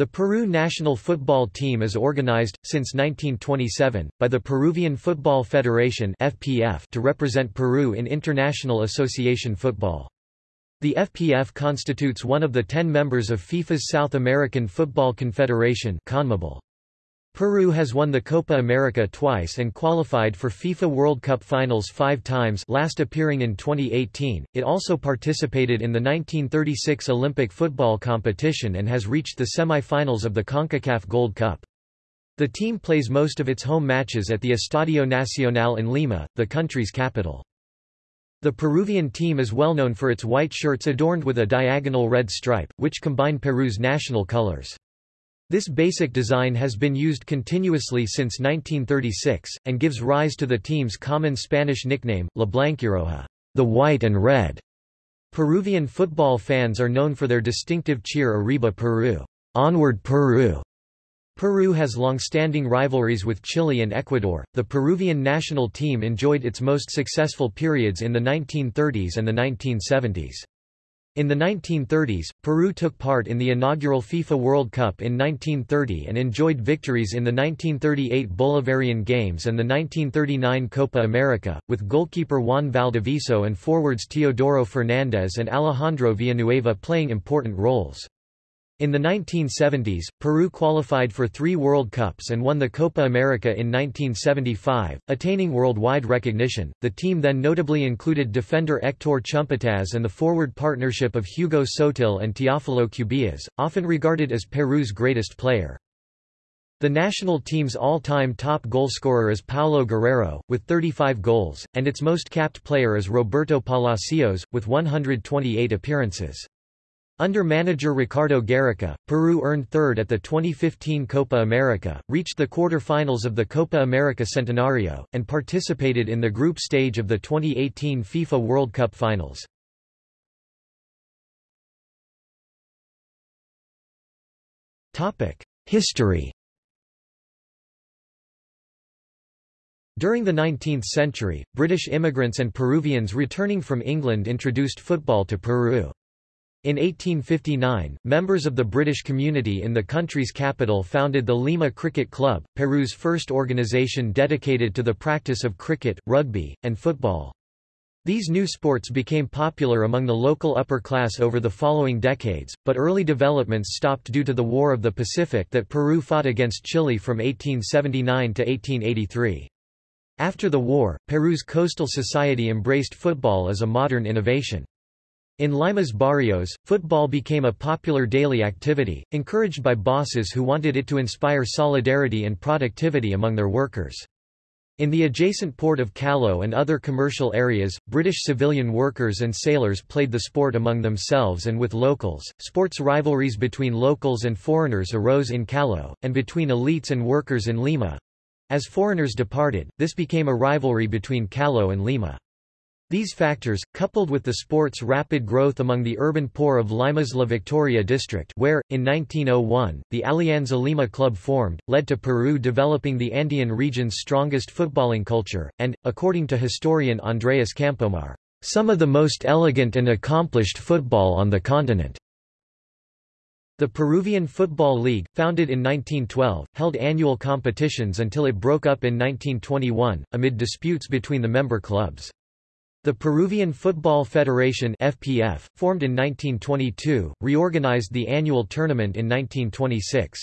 The Peru national football team is organized, since 1927, by the Peruvian Football Federation (FPF) to represent Peru in international association football. The FPF constitutes one of the ten members of FIFA's South American Football Confederation (CONMEBOL). Peru has won the Copa America twice and qualified for FIFA World Cup finals five times last appearing in 2018. It also participated in the 1936 Olympic football competition and has reached the semi-finals of the CONCACAF Gold Cup. The team plays most of its home matches at the Estadio Nacional in Lima, the country's capital. The Peruvian team is well known for its white shirts adorned with a diagonal red stripe, which combine Peru's national colors. This basic design has been used continuously since 1936, and gives rise to the team's common Spanish nickname, La Blanquiroja, the white and red. Peruvian football fans are known for their distinctive cheer Arriba Peru, onward Peru. Peru has long-standing rivalries with Chile and Ecuador. The Peruvian national team enjoyed its most successful periods in the 1930s and the 1970s. In the 1930s, Peru took part in the inaugural FIFA World Cup in 1930 and enjoyed victories in the 1938 Bolivarian Games and the 1939 Copa America, with goalkeeper Juan Valdivieso and forwards Teodoro Fernandez and Alejandro Villanueva playing important roles. In the 1970s, Peru qualified for three World Cups and won the Copa America in 1975, attaining worldwide recognition. The team then notably included defender Hector Chumpitaz and the forward partnership of Hugo Sotil and Teófilo Cubillas, often regarded as Peru's greatest player. The national team's all-time top goalscorer is Paolo Guerrero, with 35 goals, and its most capped player is Roberto Palacios, with 128 appearances. Under manager Ricardo Gareca, Peru earned third at the 2015 Copa America, reached the quarter-finals of the Copa America Centenario, and participated in the group stage of the 2018 FIFA World Cup Finals. History During the 19th century, British immigrants and Peruvians returning from England introduced football to Peru. In 1859, members of the British community in the country's capital founded the Lima Cricket Club, Peru's first organization dedicated to the practice of cricket, rugby, and football. These new sports became popular among the local upper class over the following decades, but early developments stopped due to the War of the Pacific that Peru fought against Chile from 1879 to 1883. After the war, Peru's coastal society embraced football as a modern innovation. In Lima's barrios, football became a popular daily activity, encouraged by bosses who wanted it to inspire solidarity and productivity among their workers. In the adjacent port of Callao and other commercial areas, British civilian workers and sailors played the sport among themselves and with locals. Sports rivalries between locals and foreigners arose in Callao, and between elites and workers in Lima. As foreigners departed, this became a rivalry between Callao and Lima. These factors, coupled with the sport's rapid growth among the urban poor of Lima's La Victoria district where, in 1901, the Alianza Lima Club formed, led to Peru developing the Andean region's strongest footballing culture, and, according to historian Andreas Campomar, some of the most elegant and accomplished football on the continent. The Peruvian Football League, founded in 1912, held annual competitions until it broke up in 1921, amid disputes between the member clubs. The Peruvian Football Federation FPF, formed in 1922, reorganized the annual tournament in 1926.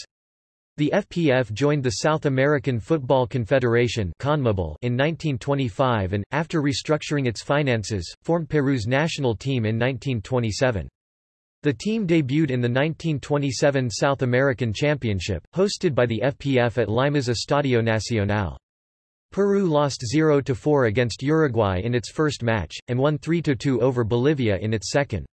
The FPF joined the South American Football Confederation in 1925 and, after restructuring its finances, formed Peru's national team in 1927. The team debuted in the 1927 South American Championship, hosted by the FPF at Lima's Estadio Nacional. Peru lost 0–4 against Uruguay in its first match, and won 3–2 over Bolivia in its second.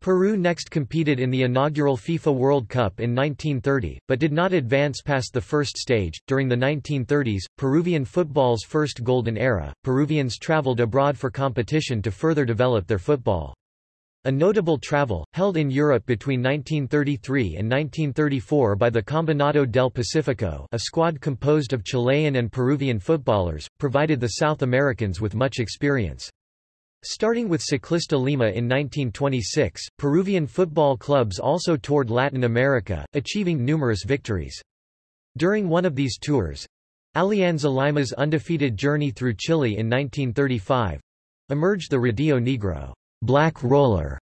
Peru next competed in the inaugural FIFA World Cup in 1930, but did not advance past the first stage. During the 1930s, Peruvian football's first golden era, Peruvians traveled abroad for competition to further develop their football. A notable travel, held in Europe between 1933 and 1934 by the Combinado del Pacifico a squad composed of Chilean and Peruvian footballers, provided the South Americans with much experience. Starting with Ciclista Lima in 1926, Peruvian football clubs also toured Latin America, achieving numerous victories. During one of these tours, Alianza Lima's undefeated journey through Chile in 1935, emerged the Rodillo Negro Black Roller,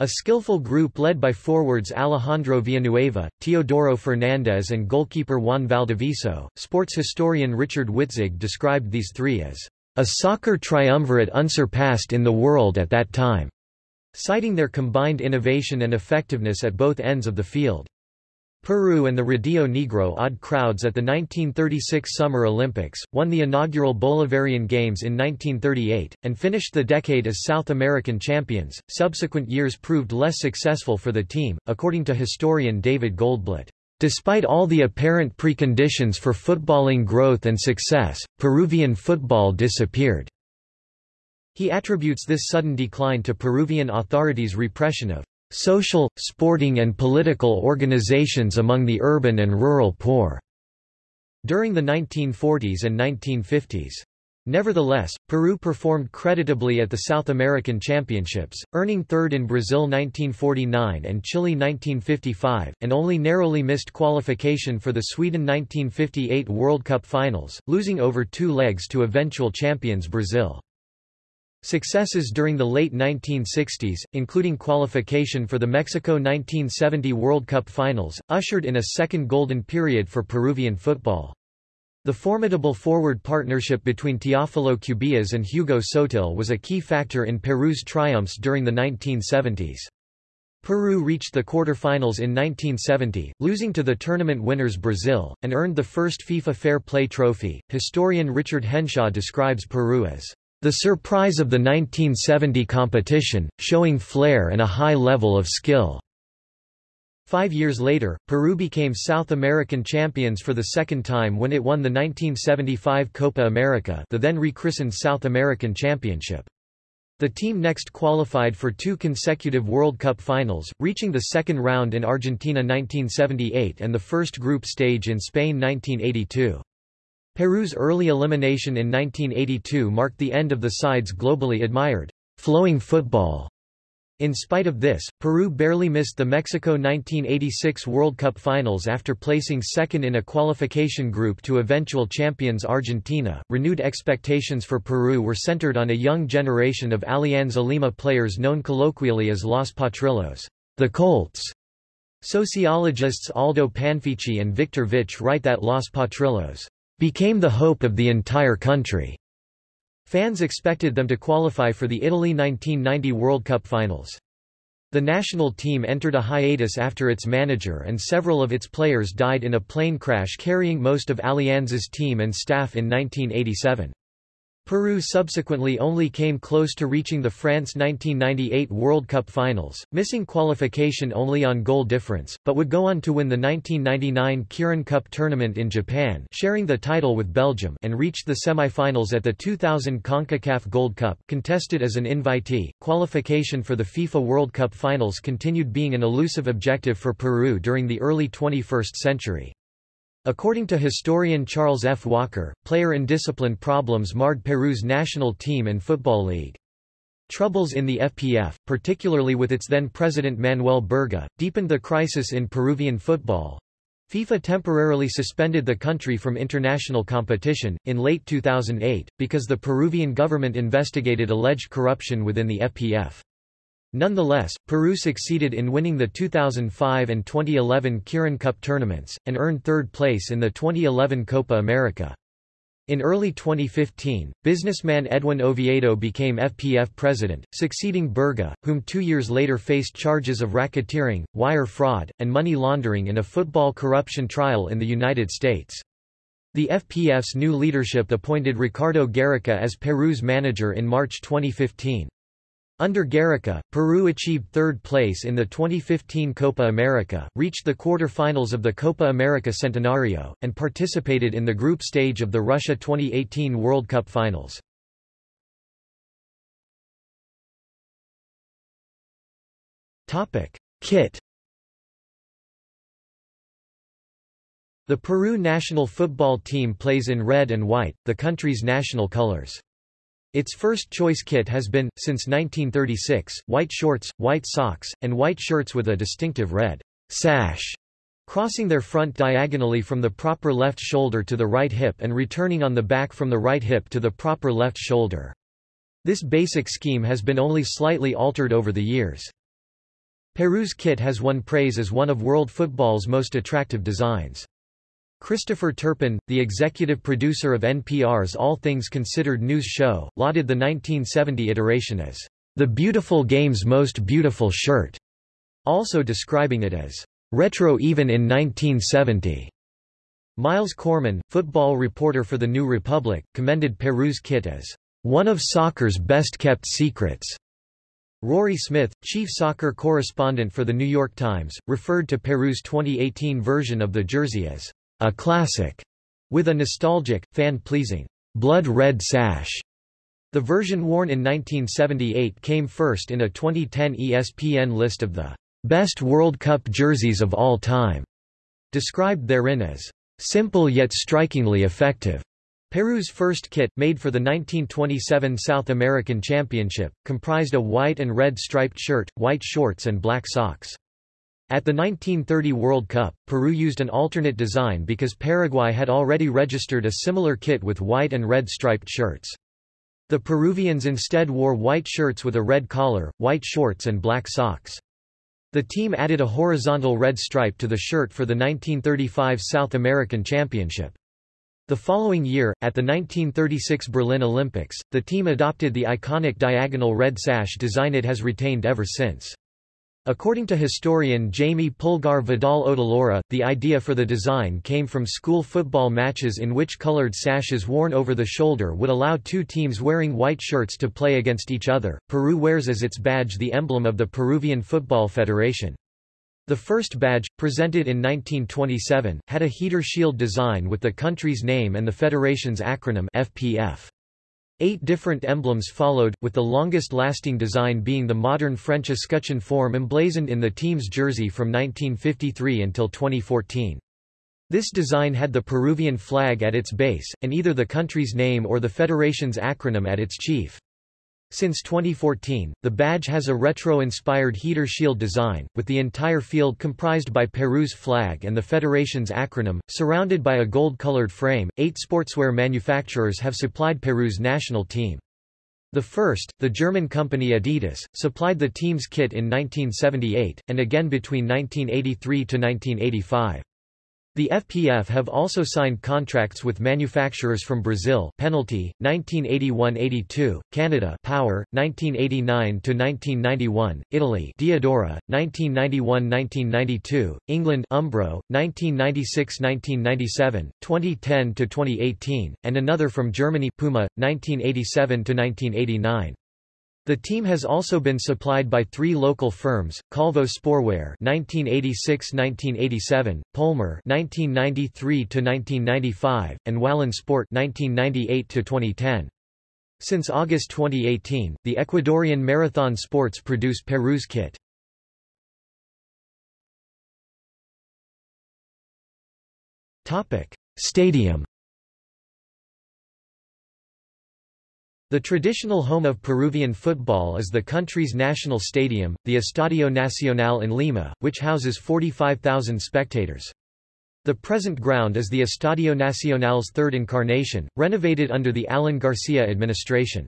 a skillful group led by forwards Alejandro Villanueva, Teodoro Fernandez and goalkeeper Juan Valdivieso. Sports historian Richard Witzig described these three as a soccer triumvirate unsurpassed in the world at that time, citing their combined innovation and effectiveness at both ends of the field. Peru and the Rodillo Negro odd crowds at the 1936 Summer Olympics, won the inaugural Bolivarian Games in 1938, and finished the decade as South American champions. Subsequent years proved less successful for the team, according to historian David Goldblatt. Despite all the apparent preconditions for footballing growth and success, Peruvian football disappeared. He attributes this sudden decline to Peruvian authorities' repression of social, sporting and political organizations among the urban and rural poor during the 1940s and 1950s. Nevertheless, Peru performed creditably at the South American Championships, earning third in Brazil 1949 and Chile 1955, and only narrowly missed qualification for the Sweden 1958 World Cup finals, losing over two legs to eventual champions Brazil. Successes during the late 1960s, including qualification for the Mexico 1970 World Cup finals, ushered in a second golden period for Peruvian football. The formidable forward partnership between Teófilo Cubillas and Hugo Sotil was a key factor in Peru's triumphs during the 1970s. Peru reached the quarter-finals in 1970, losing to the tournament winners Brazil, and earned the first FIFA Fair Play trophy. Historian Richard Henshaw describes Peru as the surprise of the 1970 competition, showing flair and a high level of skill. Five years later, Peru became South American champions for the second time when it won the 1975 Copa America the then rechristened South American Championship. The team next qualified for two consecutive World Cup finals, reaching the second round in Argentina 1978 and the first group stage in Spain 1982. Peru's early elimination in 1982 marked the end of the side's globally admired flowing football. In spite of this, Peru barely missed the Mexico 1986 World Cup finals after placing second in a qualification group to eventual champions Argentina. Renewed expectations for Peru were centered on a young generation of Alianza Lima players known colloquially as Los Potrillos, the Colts. Sociologists Aldo Panfichi and Victor Vich write that Los Potrillos became the hope of the entire country. Fans expected them to qualify for the Italy 1990 World Cup finals. The national team entered a hiatus after its manager and several of its players died in a plane crash carrying most of Alianza's team and staff in 1987. Peru subsequently only came close to reaching the France 1998 World Cup finals, missing qualification only on goal difference, but would go on to win the 1999 Kirin Cup tournament in Japan sharing the title with Belgium and reached the semi-finals at the 2000 CONCACAF Gold Cup contested as an invitee. Qualification for the FIFA World Cup finals continued being an elusive objective for Peru during the early 21st century. According to historian Charles F. Walker, player indiscipline problems marred Peru's national team and football league. Troubles in the FPF, particularly with its then president Manuel Burga, deepened the crisis in Peruvian football. FIFA temporarily suspended the country from international competition, in late 2008, because the Peruvian government investigated alleged corruption within the FPF. Nonetheless, Peru succeeded in winning the 2005 and 2011 Kirin Cup tournaments, and earned third place in the 2011 Copa America. In early 2015, businessman Edwin Oviedo became FPF president, succeeding Burga, whom two years later faced charges of racketeering, wire fraud, and money laundering in a football corruption trial in the United States. The FPF's new leadership appointed Ricardo Gareca as Peru's manager in March 2015. Under Gareca, Peru achieved third place in the 2015 Copa America, reached the quarter-finals of the Copa America Centenario, and participated in the group stage of the Russia 2018 World Cup finals. Kit The Peru national football team plays in red and white, the country's national colors. Its first choice kit has been, since 1936, white shorts, white socks, and white shirts with a distinctive red sash crossing their front diagonally from the proper left shoulder to the right hip and returning on the back from the right hip to the proper left shoulder. This basic scheme has been only slightly altered over the years. Peru's kit has won praise as one of world football's most attractive designs. Christopher Turpin, the executive producer of NPR's All Things Considered news show, lauded the 1970 iteration as the beautiful game's most beautiful shirt, also describing it as Retro even in 1970. Miles Corman, football reporter for The New Republic, commended Peru's kit as one of soccer's best-kept secrets. Rory Smith, chief soccer correspondent for The New York Times, referred to Peru's 2018 version of the jersey as a classic, with a nostalgic, fan-pleasing, blood red sash. The version worn in 1978 came first in a 2010 ESPN list of the Best World Cup jerseys of all time, described therein as simple yet strikingly effective. Peru's first kit, made for the 1927 South American Championship, comprised a white and red striped shirt, white shorts and black socks. At the 1930 World Cup, Peru used an alternate design because Paraguay had already registered a similar kit with white and red striped shirts. The Peruvians instead wore white shirts with a red collar, white shorts and black socks. The team added a horizontal red stripe to the shirt for the 1935 South American Championship. The following year, at the 1936 Berlin Olympics, the team adopted the iconic diagonal red sash design it has retained ever since. According to historian Jamie Pulgar Vidal Otálora, the idea for the design came from school football matches in which colored sashes worn over the shoulder would allow two teams wearing white shirts to play against each other. Peru wears as its badge the emblem of the Peruvian Football Federation. The first badge, presented in 1927, had a heater shield design with the country's name and the federation's acronym FPF. Eight different emblems followed, with the longest-lasting design being the modern French escutcheon form emblazoned in the team's jersey from 1953 until 2014. This design had the Peruvian flag at its base, and either the country's name or the federation's acronym at its chief. Since 2014, the badge has a retro-inspired heater shield design, with the entire field comprised by Peru's flag and the federation's acronym, surrounded by a gold-colored frame. Eight sportswear manufacturers have supplied Peru's national team. The first, the German company Adidas, supplied the team's kit in 1978, and again between 1983 to 1985. The FPF have also signed contracts with manufacturers from Brazil Penalty, 1981–82, Canada Power, 1989–1991, Italy Diadora, 1991–1992, England Umbro, 1996–1997, 2010–2018, and another from Germany Puma, 1987–1989. The team has also been supplied by three local firms, Calvo Sporwear (1986–1987), Polmer (1993–1995), and Wallen Sport (1998–2010). Since August 2018, the Ecuadorian Marathon Sports produce Peru's kit. Topic: Stadium. The traditional home of Peruvian football is the country's national stadium, the Estadio Nacional in Lima, which houses 45,000 spectators. The present ground is the Estadio Nacional's third incarnation, renovated under the Alan Garcia administration.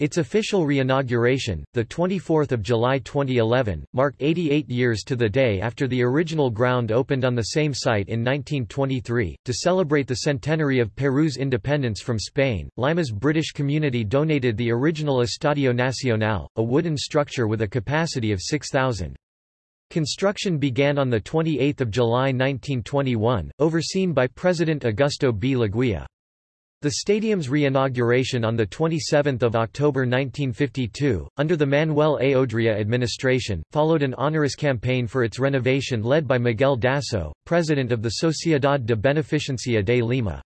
Its official reinauguration, 24 July 2011, marked 88 years to the day after the original ground opened on the same site in 1923. To celebrate the centenary of Peru's independence from Spain, Lima's British community donated the original Estadio Nacional, a wooden structure with a capacity of 6,000. Construction began on 28 July 1921, overseen by President Augusto B. Leguía. The stadium's reinauguration on 27 October 1952, under the Manuel A. Odria administration, followed an onerous campaign for its renovation led by Miguel Dasso, president of the Sociedad de Beneficencia de Lima.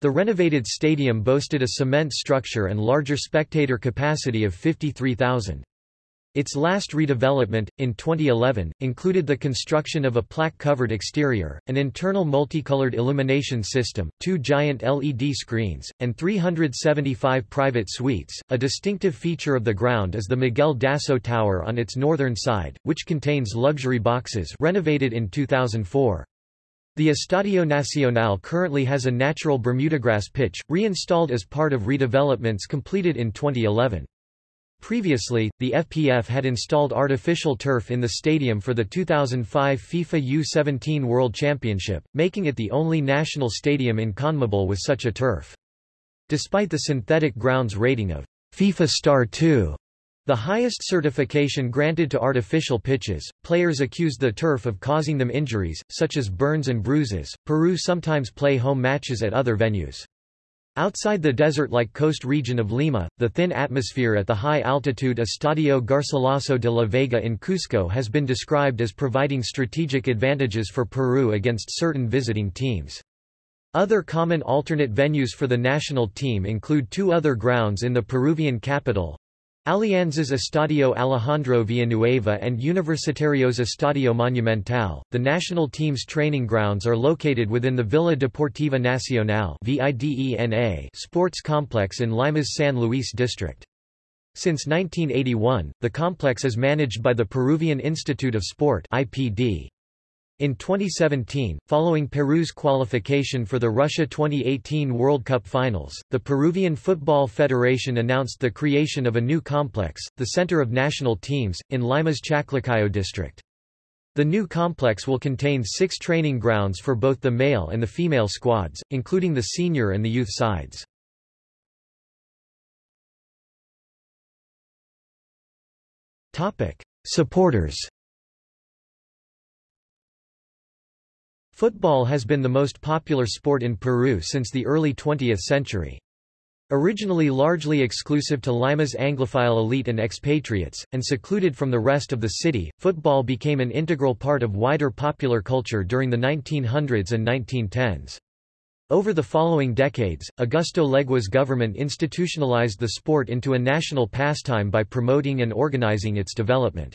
The renovated stadium boasted a cement structure and larger spectator capacity of 53,000. Its last redevelopment, in 2011, included the construction of a plaque-covered exterior, an internal multicolored illumination system, two giant LED screens, and 375 private suites. A distinctive feature of the ground is the Miguel Dasso Tower on its northern side, which contains luxury boxes renovated in 2004. The Estadio Nacional currently has a natural Bermudagrass pitch, reinstalled as part of redevelopments completed in 2011. Previously, the FPF had installed artificial turf in the stadium for the 2005 FIFA U-17 World Championship, making it the only national stadium in CONMEBOL with such a turf. Despite the synthetic grounds rating of FIFA Star 2, the highest certification granted to artificial pitches, players accused the turf of causing them injuries, such as burns and bruises. Peru sometimes play home matches at other venues. Outside the desert-like coast region of Lima, the thin atmosphere at the high-altitude Estadio Garcilaso de la Vega in Cusco has been described as providing strategic advantages for Peru against certain visiting teams. Other common alternate venues for the national team include two other grounds in the Peruvian capital, Alianzas Estadio Alejandro Villanueva and Universitarios Estadio Monumental. The national team's training grounds are located within the Villa Deportiva Nacional sports complex in Lima's San Luis district. Since 1981, the complex is managed by the Peruvian Institute of Sport IPD. In 2017, following Peru's qualification for the Russia 2018 World Cup Finals, the Peruvian Football Federation announced the creation of a new complex, the Center of National Teams, in Lima's Chaclacayo district. The new complex will contain six training grounds for both the male and the female squads, including the senior and the youth sides. Supporters Football has been the most popular sport in Peru since the early 20th century. Originally largely exclusive to Lima's Anglophile elite and expatriates, and secluded from the rest of the city, football became an integral part of wider popular culture during the 1900s and 1910s. Over the following decades, Augusto Leguía's government institutionalized the sport into a national pastime by promoting and organizing its development.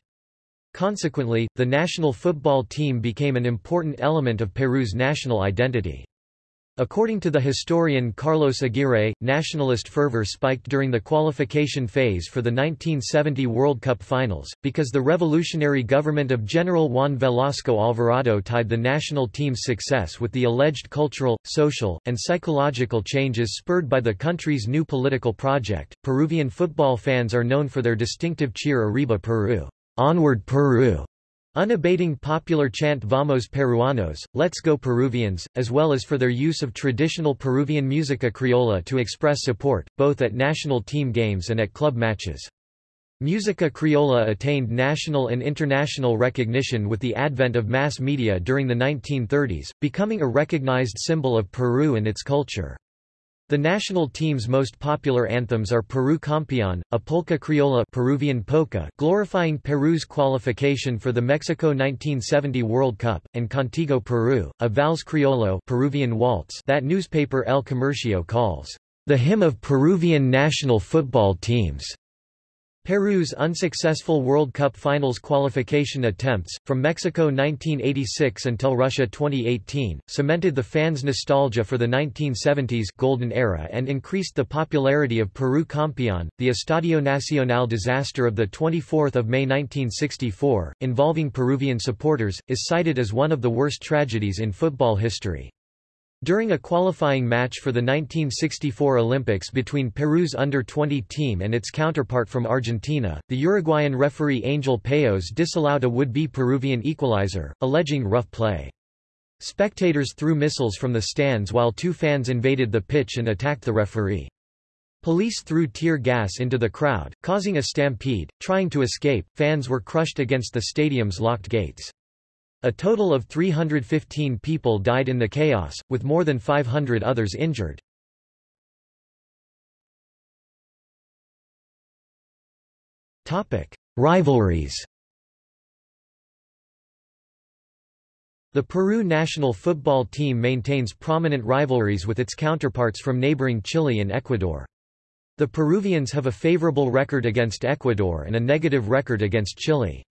Consequently, the national football team became an important element of Peru's national identity. According to the historian Carlos Aguirre, nationalist fervor spiked during the qualification phase for the 1970 World Cup finals, because the revolutionary government of General Juan Velasco Alvarado tied the national team's success with the alleged cultural, social, and psychological changes spurred by the country's new political project. Peruvian football fans are known for their distinctive cheer Arriba Peru. Onward Peru, unabating popular chant Vamos Peruanos, Let's Go Peruvians, as well as for their use of traditional Peruvian música criolla to express support, both at national team games and at club matches. Música criolla attained national and international recognition with the advent of mass media during the 1930s, becoming a recognized symbol of Peru and its culture. The national team's most popular anthems are Peru Campeón, a polka criolla Peruvian polka glorifying Peru's qualification for the Mexico 1970 World Cup, and Contigo Peru, a vals criollo Peruvian waltz that newspaper El Comercio calls the hymn of Peruvian national football teams. Peru's unsuccessful World Cup finals qualification attempts, from Mexico 1986 until Russia 2018, cemented the fans' nostalgia for the 1970s golden era and increased the popularity of Peru Campeón. The Estadio Nacional disaster of 24 May 1964, involving Peruvian supporters, is cited as one of the worst tragedies in football history. During a qualifying match for the 1964 Olympics between Peru's under-20 team and its counterpart from Argentina, the Uruguayan referee Angel Payos disallowed a would-be Peruvian equalizer, alleging rough play. Spectators threw missiles from the stands while two fans invaded the pitch and attacked the referee. Police threw tear gas into the crowd, causing a stampede. Trying to escape, fans were crushed against the stadium's locked gates. A total of 315 people died in the chaos, with more than 500 others injured. Rivalries The Peru national football team maintains prominent rivalries with its counterparts from neighboring Chile and Ecuador. The Peruvians have a favorable record against Ecuador and a negative record against Chile.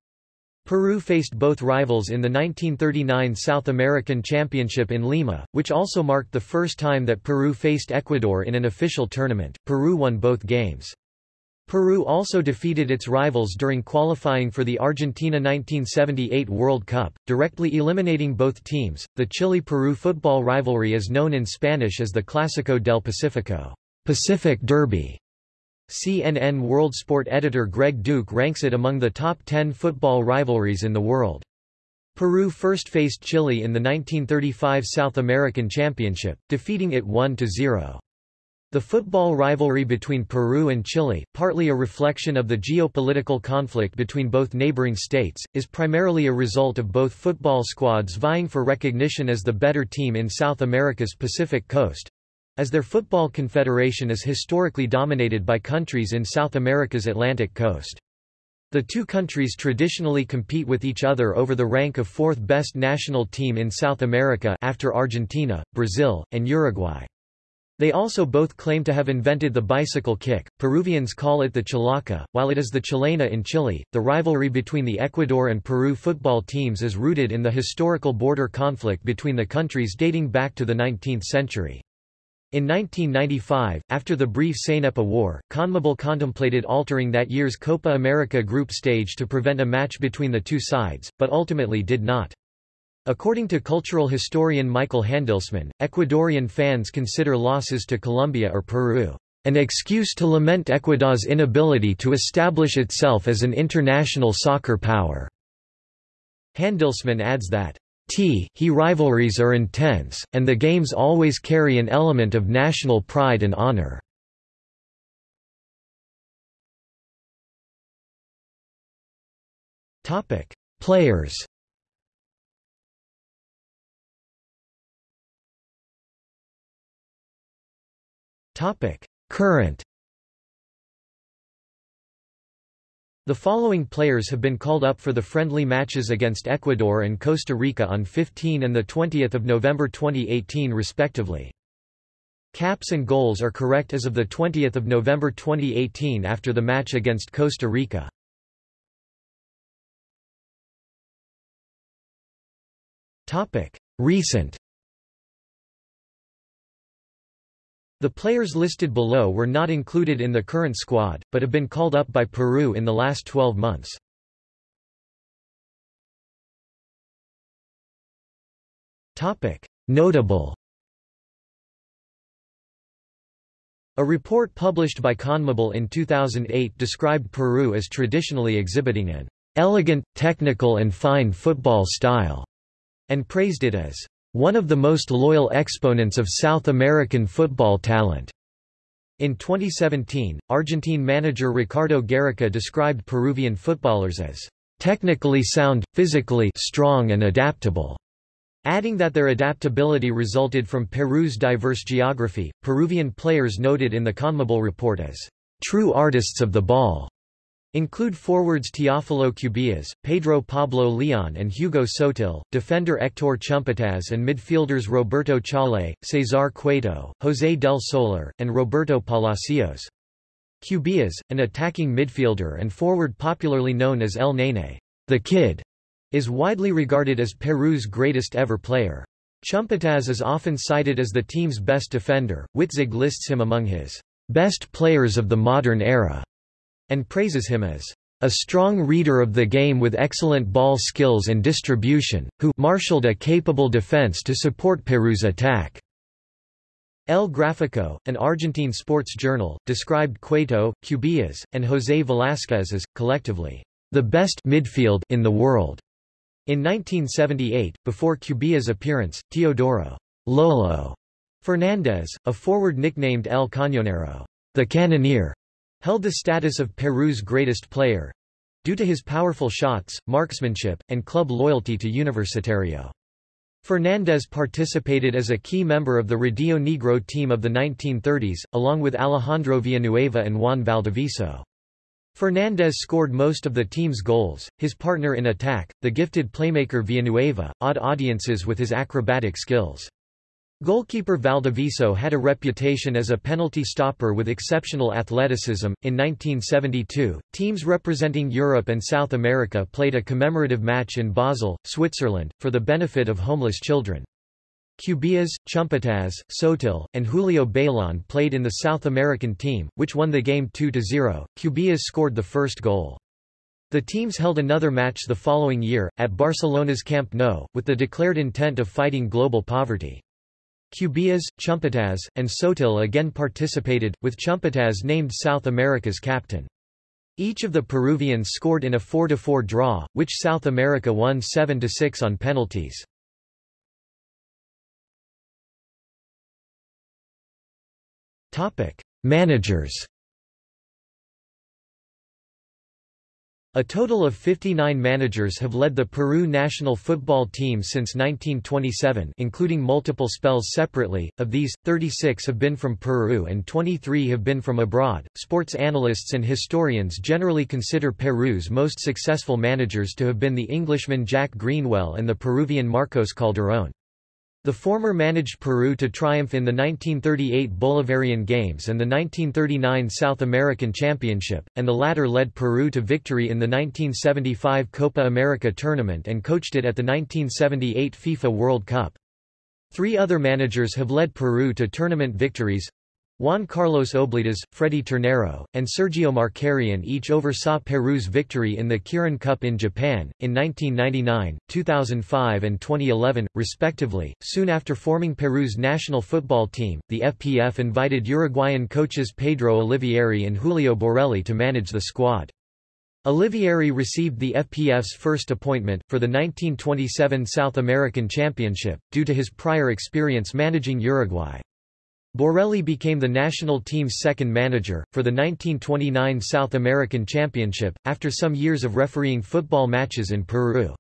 Peru faced both rivals in the 1939 South American Championship in Lima, which also marked the first time that Peru faced Ecuador in an official tournament. Peru won both games. Peru also defeated its rivals during qualifying for the Argentina 1978 World Cup, directly eliminating both teams. The Chile-Peru football rivalry is known in Spanish as the Clásico del Pacífico, Pacific Derby. CNN World Sport editor Greg Duke ranks it among the top 10 football rivalries in the world. Peru first faced Chile in the 1935 South American Championship, defeating it 1-0. The football rivalry between Peru and Chile, partly a reflection of the geopolitical conflict between both neighboring states, is primarily a result of both football squads vying for recognition as the better team in South America's Pacific coast, as their football confederation is historically dominated by countries in South America's Atlantic coast. The two countries traditionally compete with each other over the rank of fourth best national team in South America after Argentina, Brazil, and Uruguay. They also both claim to have invented the bicycle kick. Peruvians call it the chalaca, while it is the chilena in Chile. The rivalry between the Ecuador and Peru football teams is rooted in the historical border conflict between the countries dating back to the 19th century. In 1995, after the brief Cenepa War, CONMEBOL contemplated altering that year's Copa America group stage to prevent a match between the two sides, but ultimately did not. According to cultural historian Michael Handelsman, Ecuadorian fans consider losses to Colombia or Peru an excuse to lament Ecuador's inability to establish itself as an international soccer power. Handelsman adds that T he rivalries are intense, and the games always carry an element of national pride and honor. Players. Current. The following players have been called up for the friendly matches against Ecuador and Costa Rica on 15 and 20 November 2018 respectively. Caps and goals are correct as of 20 November 2018 after the match against Costa Rica. Recent The players listed below were not included in the current squad, but have been called up by Peru in the last 12 months. Notable A report published by CONMEBOL in 2008 described Peru as traditionally exhibiting an elegant, technical and fine football style, and praised it as one of the most loyal exponents of South American football talent. In 2017, Argentine manager Ricardo Gareca described Peruvian footballers as technically sound, physically strong and adaptable, adding that their adaptability resulted from Peru's diverse geography. Peruvian players noted in the CONMEBOL report as true artists of the ball Include forwards Teófilo Cubillas, Pedro Pablo Leon and Hugo Sotil, defender Hector Chumpitaz and midfielders Roberto Chale, Cesar Cueto, José del Solar, and Roberto Palacios. Cubillas, an attacking midfielder and forward popularly known as El Nene, the Kid, is widely regarded as Peru's greatest ever player. Chumpitaz is often cited as the team's best defender. Witzig lists him among his best players of the modern era and praises him as a strong reader of the game with excellent ball skills and distribution, who marshaled a capable defense to support Peru's attack. El Gráfico, an Argentine sports journal, described Cueto, Cubillas, and José Velázquez as, collectively, the best midfield in the world. In 1978, before Cubillas' appearance, Teodoro Lolo Fernandez, a forward nicknamed El Cañonero, the Cannoneer, held the status of Peru's greatest player due to his powerful shots, marksmanship, and club loyalty to Universitario. Fernandez participated as a key member of the Rodillo Negro team of the 1930s, along with Alejandro Villanueva and Juan Valdivieso. Fernandez scored most of the team's goals, his partner in attack, the gifted playmaker Villanueva, awed audiences with his acrobatic skills. Goalkeeper Valdivieso had a reputation as a penalty stopper with exceptional athleticism. In 1972, teams representing Europe and South America played a commemorative match in Basel, Switzerland, for the benefit of homeless children. Cubillas, Chumpitaz, Sotil, and Julio Bailon played in the South American team, which won the game 2-0. Cubillas scored the first goal. The teams held another match the following year, at Barcelona's Camp Nou, with the declared intent of fighting global poverty. Cubillas, Chumpitaz, and Sotil again participated, with Chumpitaz named South America's captain. Each of the Peruvians scored in a 4-4 draw, which South America won 7-6 on penalties. Managers A total of 59 managers have led the Peru national football team since 1927 including multiple spells separately, of these, 36 have been from Peru and 23 have been from abroad. Sports analysts and historians generally consider Peru's most successful managers to have been the Englishman Jack Greenwell and the Peruvian Marcos Calderón. The former managed Peru to triumph in the 1938 Bolivarian Games and the 1939 South American Championship, and the latter led Peru to victory in the 1975 Copa America tournament and coached it at the 1978 FIFA World Cup. Three other managers have led Peru to tournament victories, Juan Carlos Oblitas, Freddy Ternero, and Sergio Marcarian each oversaw Peru's victory in the Kirin Cup in Japan, in 1999, 2005 and 2011, respectively. Soon after forming Peru's national football team, the FPF invited Uruguayan coaches Pedro Olivieri and Julio Borelli to manage the squad. Olivieri received the FPF's first appointment, for the 1927 South American Championship, due to his prior experience managing Uruguay. Borelli became the national team's second manager, for the 1929 South American Championship, after some years of refereeing football matches in Peru.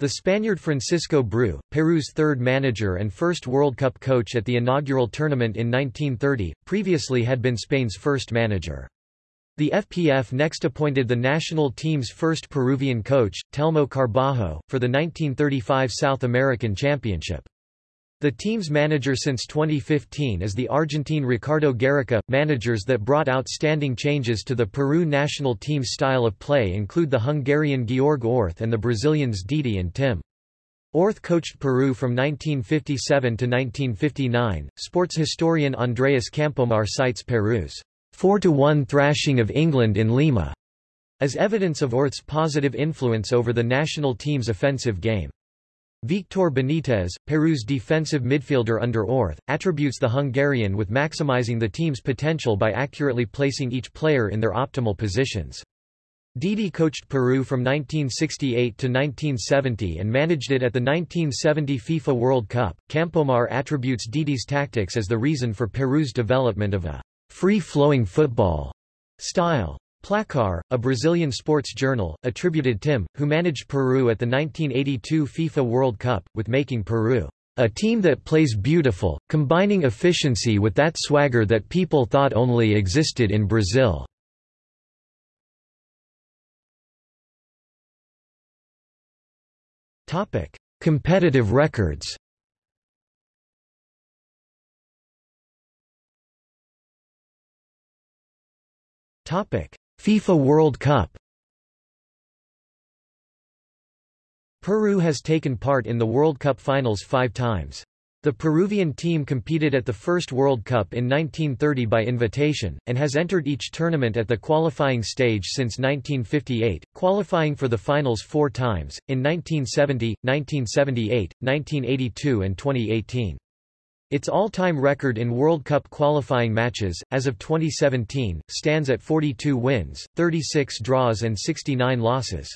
The Spaniard Francisco Bru, Peru's third manager and first World Cup coach at the inaugural tournament in 1930, previously had been Spain's first manager. The FPF next appointed the national team's first Peruvian coach, Telmo Carbajo, for the 1935 South American Championship. The team's manager since 2015 is the Argentine Ricardo Gareca. Managers that brought outstanding changes to the Peru national team's style of play include the Hungarian Georg Orth and the Brazilians Didi and Tim. Orth coached Peru from 1957 to 1959. Sports historian Andreas Campomar cites Peru's 4-1 thrashing of England in Lima as evidence of Orth's positive influence over the national team's offensive game. Victor Benitez, Peru's defensive midfielder under Orth, attributes the Hungarian with maximizing the team's potential by accurately placing each player in their optimal positions. Didi coached Peru from 1968 to 1970 and managed it at the 1970 FIFA World Cup. Campomar attributes Didi's tactics as the reason for Peru's development of a free-flowing football style. Placar, a Brazilian sports journal, attributed Tim, who managed Peru at the 1982 FIFA World Cup, with making Peru a team that plays beautiful, combining efficiency with that swagger that people thought only existed in Brazil. Topic: Competitive records Topic: FIFA World Cup Peru has taken part in the World Cup finals five times. The Peruvian team competed at the first World Cup in 1930 by invitation, and has entered each tournament at the qualifying stage since 1958, qualifying for the finals four times, in 1970, 1978, 1982 and 2018. Its all-time record in World Cup qualifying matches, as of 2017, stands at 42 wins, 36 draws and 69 losses.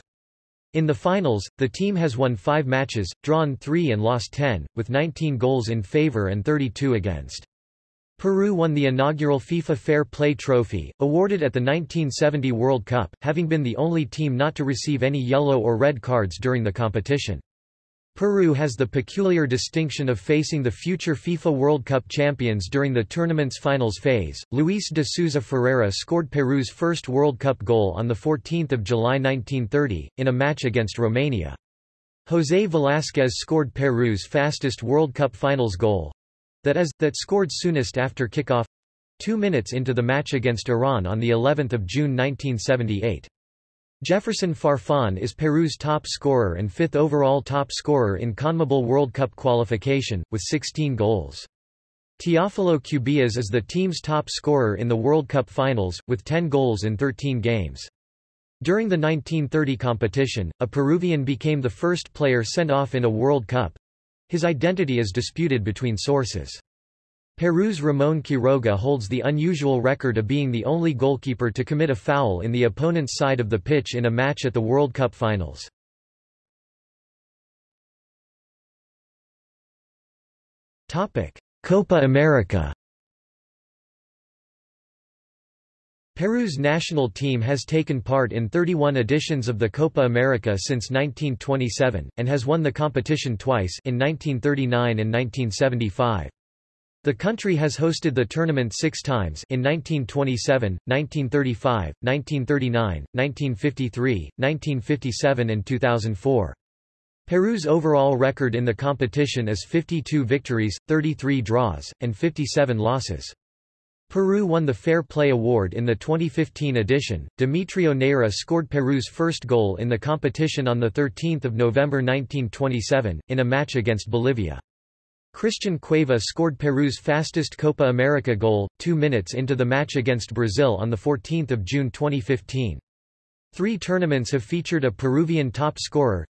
In the finals, the team has won five matches, drawn three and lost 10, with 19 goals in favor and 32 against. Peru won the inaugural FIFA Fair Play Trophy, awarded at the 1970 World Cup, having been the only team not to receive any yellow or red cards during the competition. Peru has the peculiar distinction of facing the future FIFA World Cup champions during the tournament's finals phase. Luis de Souza Ferreira scored Peru's first World Cup goal on 14 July 1930, in a match against Romania. José Velázquez scored Peru's fastest World Cup finals goal, that is, that scored soonest after kickoff two minutes into the match against Iran on the 11th of June 1978. Jefferson Farfan is Peru's top scorer and fifth overall top scorer in CONMEBOL World Cup qualification, with 16 goals. Teófilo Cubillas is the team's top scorer in the World Cup finals, with 10 goals in 13 games. During the 1930 competition, a Peruvian became the first player sent off in a World Cup. His identity is disputed between sources. Peru's Ramon Quiroga holds the unusual record of being the only goalkeeper to commit a foul in the opponent's side of the pitch in a match at the World Cup finals. Copa America Peru's national team has taken part in 31 editions of the Copa America since 1927, and has won the competition twice in 1939 and 1975. The country has hosted the tournament six times in 1927, 1935, 1939, 1953, 1957 and 2004. Peru's overall record in the competition is 52 victories, 33 draws, and 57 losses. Peru won the Fair Play Award in the 2015 edition. Demetrio Neira scored Peru's first goal in the competition on 13 November 1927, in a match against Bolivia. Christian Cueva scored Peru's fastest Copa America goal, two minutes into the match against Brazil on 14 June 2015. Three tournaments have featured a Peruvian top scorer,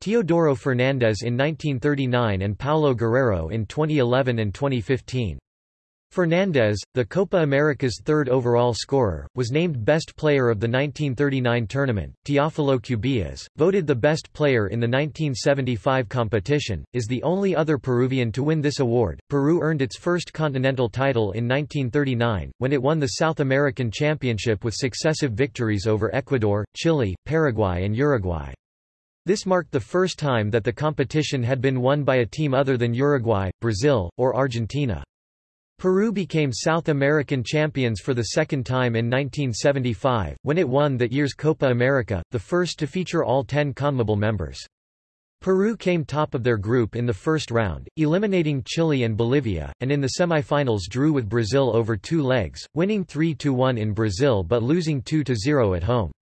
Teodoro Fernandez in 1939 and Paolo Guerrero in 2011 and 2015. Fernandez, the Copa America's third overall scorer, was named best player of the 1939 tournament. Teófilo Cubillas, voted the best player in the 1975 competition, is the only other Peruvian to win this award. Peru earned its first continental title in 1939, when it won the South American Championship with successive victories over Ecuador, Chile, Paraguay and Uruguay. This marked the first time that the competition had been won by a team other than Uruguay, Brazil, or Argentina. Peru became South American champions for the second time in 1975, when it won that year's Copa America, the first to feature all ten CONMEBOL members. Peru came top of their group in the first round, eliminating Chile and Bolivia, and in the semifinals drew with Brazil over two legs, winning 3-1 in Brazil but losing 2-0 at home.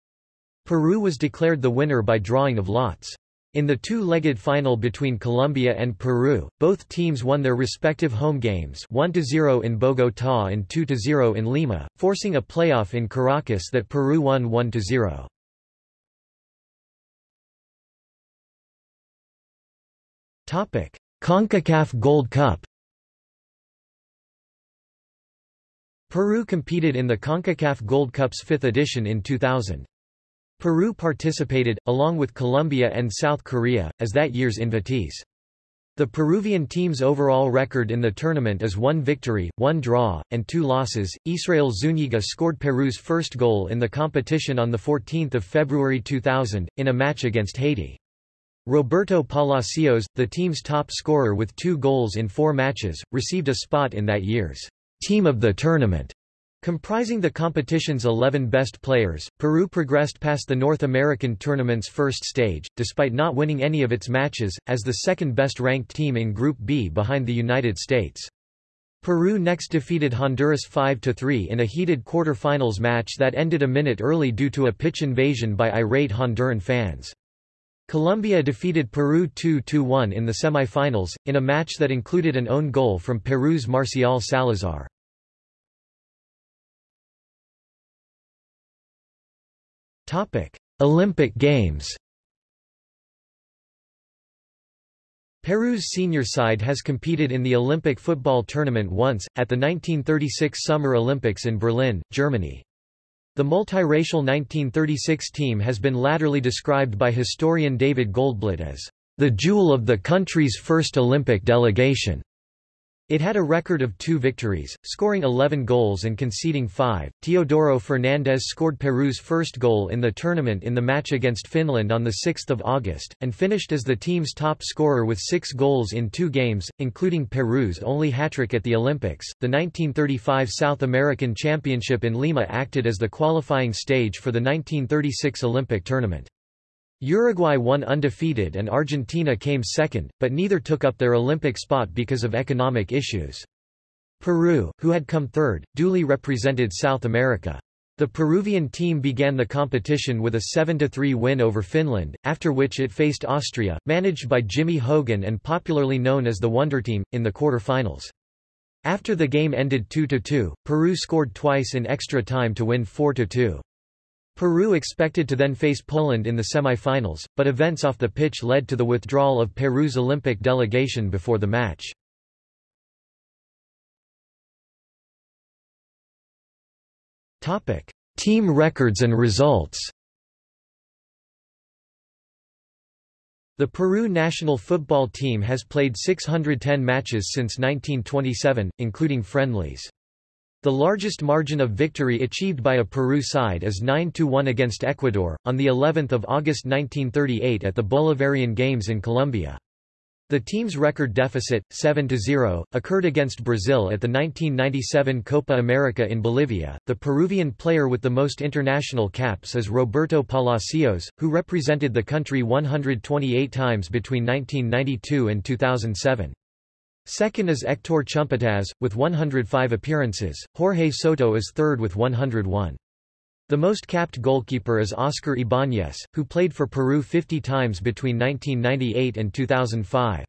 Peru was declared the winner by drawing of lots. In the two-legged final between Colombia and Peru, both teams won their respective home games 1-0 in Bogotá and 2-0 in Lima, forcing a playoff in Caracas that Peru won 1-0. CONCACAF Gold Cup Peru competed in the CONCACAF Gold Cup's fifth edition in 2000. Peru participated, along with Colombia and South Korea, as that year's invitees. The Peruvian team's overall record in the tournament is one victory, one draw, and two losses. Israel Zuniga scored Peru's first goal in the competition on 14 February 2000, in a match against Haiti. Roberto Palacios, the team's top scorer with two goals in four matches, received a spot in that year's Team of the Tournament Comprising the competition's 11 best players, Peru progressed past the North American tournament's first stage, despite not winning any of its matches, as the second best ranked team in Group B behind the United States. Peru next defeated Honduras 5-3 in a heated quarter-finals match that ended a minute early due to a pitch invasion by irate Honduran fans. Colombia defeated Peru 2-1 in the semifinals, in a match that included an own goal from Peru's Marcial Salazar. Olympic Games Peru's senior side has competed in the Olympic football tournament once, at the 1936 Summer Olympics in Berlin, Germany. The multiracial 1936 team has been latterly described by historian David Goldblatt as the jewel of the country's first Olympic delegation. It had a record of two victories, scoring 11 goals and conceding five. Teodoro Fernandez scored Peru's first goal in the tournament in the match against Finland on 6 August, and finished as the team's top scorer with six goals in two games, including Peru's only hat-trick at the Olympics. The 1935 South American Championship in Lima acted as the qualifying stage for the 1936 Olympic tournament. Uruguay won undefeated and Argentina came second, but neither took up their Olympic spot because of economic issues. Peru, who had come third, duly represented South America. The Peruvian team began the competition with a 7-3 win over Finland, after which it faced Austria, managed by Jimmy Hogan and popularly known as the Wonder Team, in the quarter-finals. After the game ended 2-2, Peru scored twice in extra time to win 4-2. Peru expected to then face Poland in the semi-finals, but events off the pitch led to the withdrawal of Peru's Olympic delegation before the match. Team records and results. The Peru national football team has played 610 matches since 1927, including friendlies. The largest margin of victory achieved by a Peru side is 9-1 against Ecuador, on the 11th of August 1938 at the Bolivarian Games in Colombia. The team's record deficit, 7-0, occurred against Brazil at the 1997 Copa America in Bolivia. The Peruvian player with the most international caps is Roberto Palacios, who represented the country 128 times between 1992 and 2007. Second is Hector Chumpitaz, with 105 appearances, Jorge Soto is third with 101. The most capped goalkeeper is Oscar Ibáñez, who played for Peru 50 times between 1998 and 2005.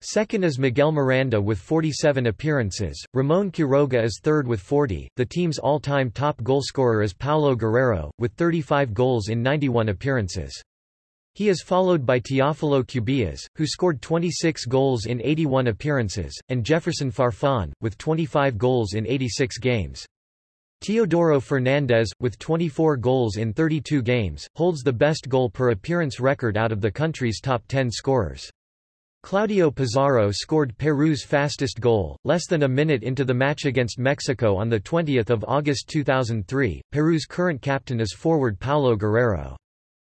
Second is Miguel Miranda with 47 appearances, Ramon Quiroga is third with 40, the team's all-time top goalscorer is Paolo Guerrero, with 35 goals in 91 appearances. He is followed by Teófilo Cubillas, who scored 26 goals in 81 appearances, and Jefferson Farfán, with 25 goals in 86 games. Teodoro Fernandez, with 24 goals in 32 games, holds the best goal per appearance record out of the country's top 10 scorers. Claudio Pizarro scored Peru's fastest goal, less than a minute into the match against Mexico on 20 August 2003. Peru's current captain is forward Paolo Guerrero.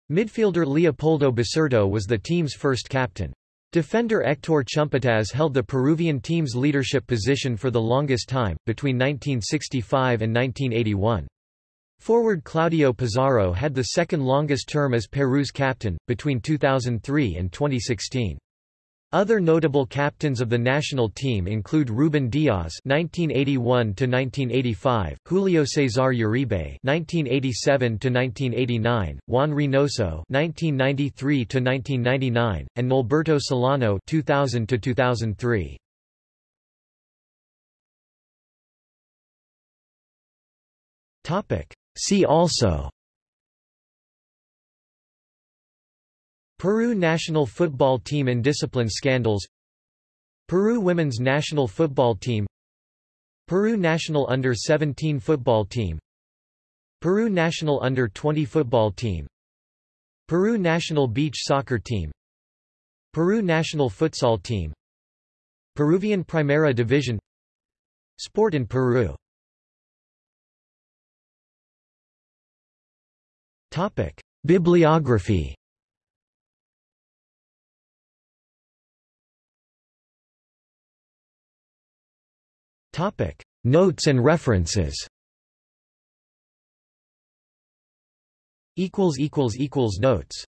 Midfielder Leopoldo Basurto was the team's first captain. Defender Hector Chumpitaz held the Peruvian team's leadership position for the longest time, between 1965 and 1981. Forward Claudio Pizarro had the second longest term as Peru's captain, between 2003 and 2016. Other notable captains of the national team include Ruben Diaz (1981–1985), Julio Cesar Uribe (1987–1989), Juan Reynoso (1993–1999), and Norberto Solano (2000–2003). Topic. See also. Peru national football team Indiscipline scandals. Peru women's national football team. Peru national under-17 football team. Peru national under-20 football team. Peru national beach soccer team. Peru national futsal team. Peruvian Primera Division Sport in Peru. Bibliography Topic: Notes and references. Equals equals equals notes.